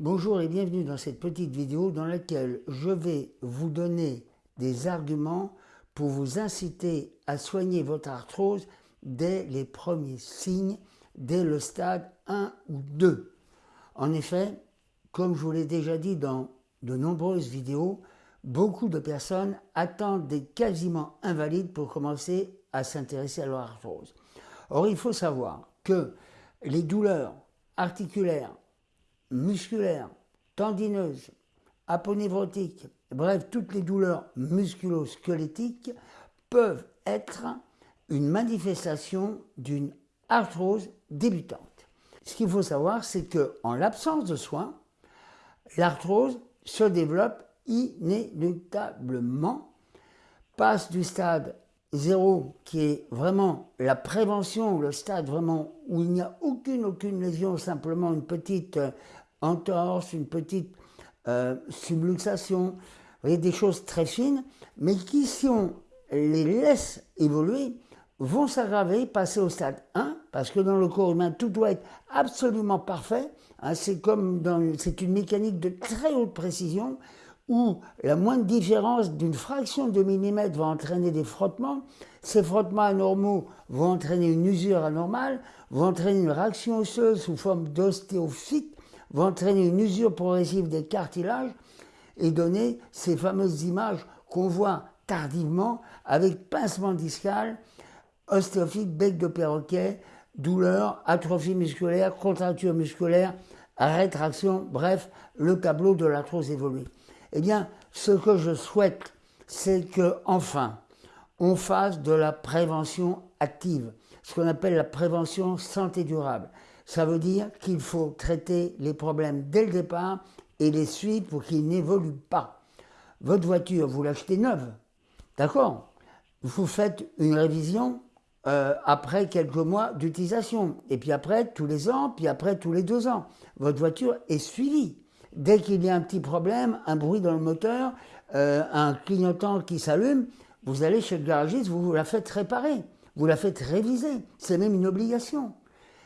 Bonjour et bienvenue dans cette petite vidéo dans laquelle je vais vous donner des arguments pour vous inciter à soigner votre arthrose dès les premiers signes, dès le stade 1 ou 2. En effet, comme je vous l'ai déjà dit dans de nombreuses vidéos, beaucoup de personnes attendent des quasiment invalides pour commencer à s'intéresser à leur arthrose. Or, il faut savoir que les douleurs articulaires, musculaires, tendineuses, aponévrotiques, bref, toutes les douleurs musculo-squelettiques peuvent être une manifestation d'une arthrose débutante. Ce qu'il faut savoir, c'est qu'en l'absence de soins, l'arthrose se développe inéluctablement, passe du stade zéro, qui est vraiment la prévention, le stade vraiment où il n'y a aucune, aucune lésion, simplement une petite euh, entorse, une petite euh, subluxation, vous voyez, des choses très fines, mais qui, si on les laisse évoluer, vont s'aggraver, passer au stade 1, parce que dans le corps humain, tout doit être absolument parfait. Hein, c'est comme dans, c'est une mécanique de très haute précision où la moindre différence d'une fraction de millimètre va entraîner des frottements. Ces frottements anormaux vont entraîner une usure anormale, vont entraîner une réaction osseuse sous forme d'ostéophyte, vont entraîner une usure progressive des cartilages et donner ces fameuses images qu'on voit tardivement avec pincement discal, ostéophyte, bec de perroquet, douleur, atrophie musculaire, contracture musculaire, rétraction, bref, le tableau de l'arthrose évoluée. Eh bien, ce que je souhaite, c'est que enfin, on fasse de la prévention active, ce qu'on appelle la prévention santé durable. Ça veut dire qu'il faut traiter les problèmes dès le départ et les suivre pour qu'ils n'évoluent pas. Votre voiture, vous l'achetez neuve, d'accord? Vous faites une révision euh, après quelques mois d'utilisation, et puis après tous les ans, puis après tous les deux ans. Votre voiture est suivie. Dès qu'il y a un petit problème, un bruit dans le moteur, euh, un clignotant qui s'allume, vous allez chez le garagiste, vous, vous la faites réparer, vous la faites réviser. C'est même une obligation.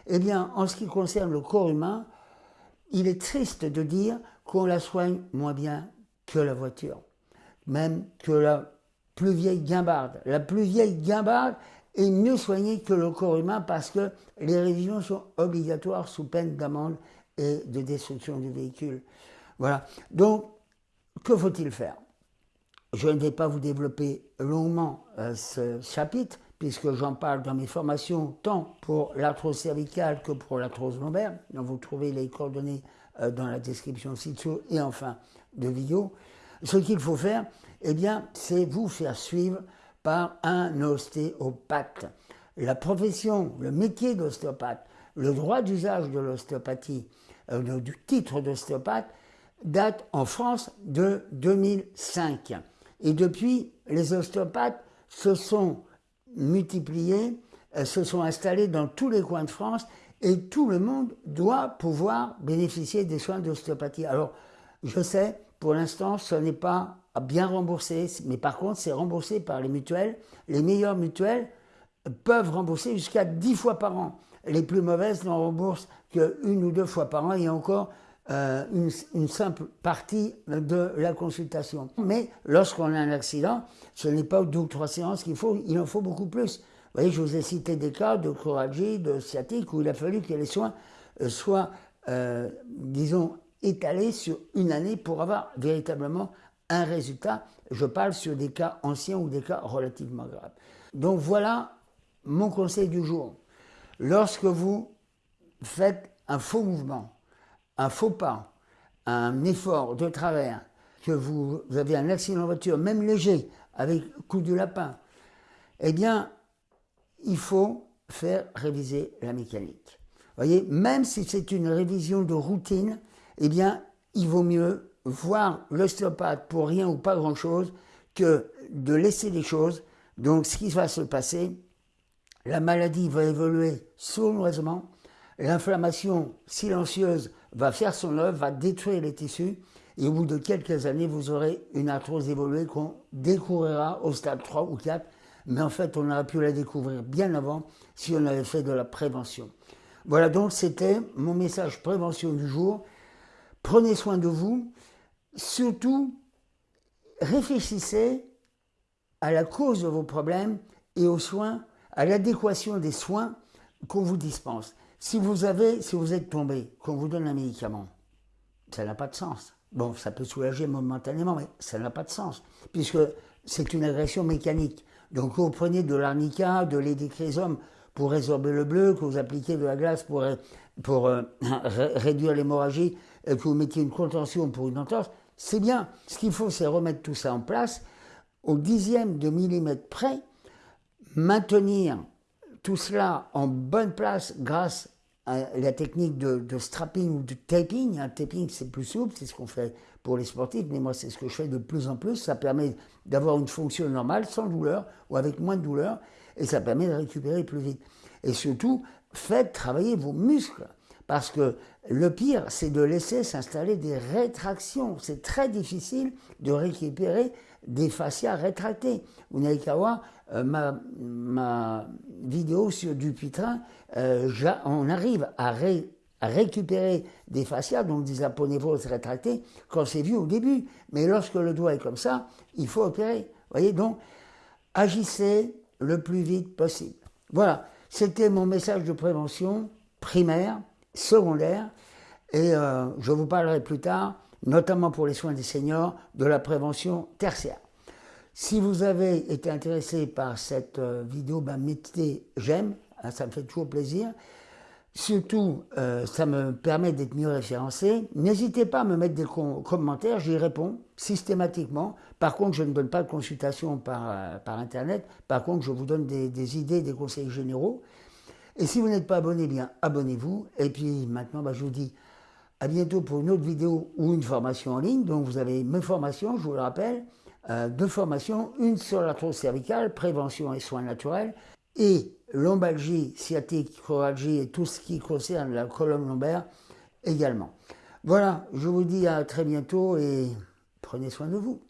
Eh bien, en ce qui concerne le corps humain, il est triste de dire qu'on la soigne moins bien que la voiture, même que la plus vieille guimbarde. La plus vieille guimbarde est mieux soignée que le corps humain parce que les révisions sont obligatoires sous peine d'amende et de destruction du véhicule. Voilà. Donc, que faut-il faire? Je ne vais pas vous développer longuement euh, ce chapitre, puisque j'en parle dans mes formations, tant pour l'arthrose cervicale que pour l'arthrose lombaire, vous trouvez les coordonnées euh, dans la description ci-dessous et enfin de vidéo. Ce qu'il faut faire, eh bien, c'est vous faire suivre par un ostéopathe. La profession, le métier d'ostéopathe, le droit d'usage de l'ostéopathie, euh, du titre d'ostéopathe, date en France de 2005. Et depuis, les ostéopathes se sont multipliés, euh, se sont installés dans tous les coins de France et tout le monde doit pouvoir bénéficier des soins d'ostéopathie. Alors, je sais, pour l'instant, ce n'est pas bien remboursé, mais par contre, c'est remboursé par les mutuelles. Les meilleures mutuelles peuvent rembourser jusqu'à 10 fois par an. Les plus mauvaises n'en remboursent qu'une ou deux fois par an et encore euh, une, simple partie de la consultation. Mais lorsqu'on a un accident, ce n'est pas deux ou trois séances qu'il faut, il en faut beaucoup plus. Vous voyez, je vous ai cité des cas de choralgie, de sciatique, où il a fallu que les soins euh, soient, euh, disons, étalés sur une année pour avoir véritablement un résultat. Je parle sur des cas anciens ou des cas relativement graves. Donc voilà mon conseil du jour. Lorsque vous faites un faux mouvement, un faux pas, un effort de travers, que vous avez un accident de voiture, même léger, avec coup de lapin, eh bien, il faut faire réviser la mécanique. Vous voyez, même si c'est une révision de routine, eh bien, il vaut mieux voir l'ostéopathe pour rien ou pas grand-chose que de laisser les choses. Donc, ce qui va se passer, la maladie va évoluer sournoisement, l'inflammation silencieuse va faire son œuvre, va détruire les tissus, et au bout de quelques années, vous aurez une arthrose évoluée qu'on découvrira au stade 3 ou 4, mais en fait, on aurait pu la découvrir bien avant si on avait fait de la prévention. Voilà donc, c'était mon message prévention du jour. Prenez soin de vous. Surtout, réfléchissez à la cause de vos problèmes et aux soins, à l'adéquation des soins qu'on vous dispense. Si vous avez, si vous êtes tombé, qu'on vous donne un médicament, ça n'a pas de sens. Bon, ça peut soulager momentanément, mais ça n'a pas de sens, puisque c'est une agression mécanique. Donc, vous prenez de l'arnica, de l'édicrésome pour résorber le bleu, que vous appliquez de la glace pour, pour euh, réduire l'hémorragie, que vous mettiez une contention pour une entorse, c'est bien. Ce qu'il faut, c'est remettre tout ça en place au dixième de millimètre près, maintenir tout cela en bonne place grâce la technique de, strapping ou de taping. Un taping, c'est plus souple, c'est ce qu'on fait pour les sportifs, mais moi, c'est ce que je fais de plus en plus. Ça permet d'avoir une fonction normale, sans douleur, ou avec moins de douleur, et ça permet de récupérer plus vite. Et surtout, faites travailler vos muscles. Parce que le pire, c'est de laisser s'installer des rétractions. C'est très difficile de récupérer des fascias rétractés. Voir euh, ma, vidéo sur Dupuytren. Euh, on arrive à, récupérer des fascias, donc des aponévroses rétractés, quand c'est vu au début. Mais lorsque le doigt est comme ça, il faut opérer. voyez, donc, agissez le plus vite possible. Voilà, c'était mon message de prévention primaire, secondaire, et euh, je vous parlerai plus tard notamment pour les soins des seniors, de la prévention tertiaire. Si vous avez été intéressé par cette euh, vidéo, ben mettez j'aime, hein, ça me fait toujours plaisir. Surtout, euh, ça me permet d'être mieux référencé. N'hésitez pas à me mettre des commentaires, j'y réponds systématiquement. Par contre, je ne donne pas de consultation par, par Internet. Par contre, je vous donne des, idées, des conseils généraux. Et si vous n'êtes pas abonné, bien abonnez-vous. Et puis maintenant, ben, je vous dis à bientôt pour une autre vidéo ou une formation en ligne. Donc vous avez mes formations, je vous le rappelle, euh, deux formations, une sur l'arthrose cervicale, prévention et soins naturels, et lombalgie, sciatique, choralgie et tout ce qui concerne la colonne lombaire également. Voilà, je vous dis à très bientôt et prenez soin de vous.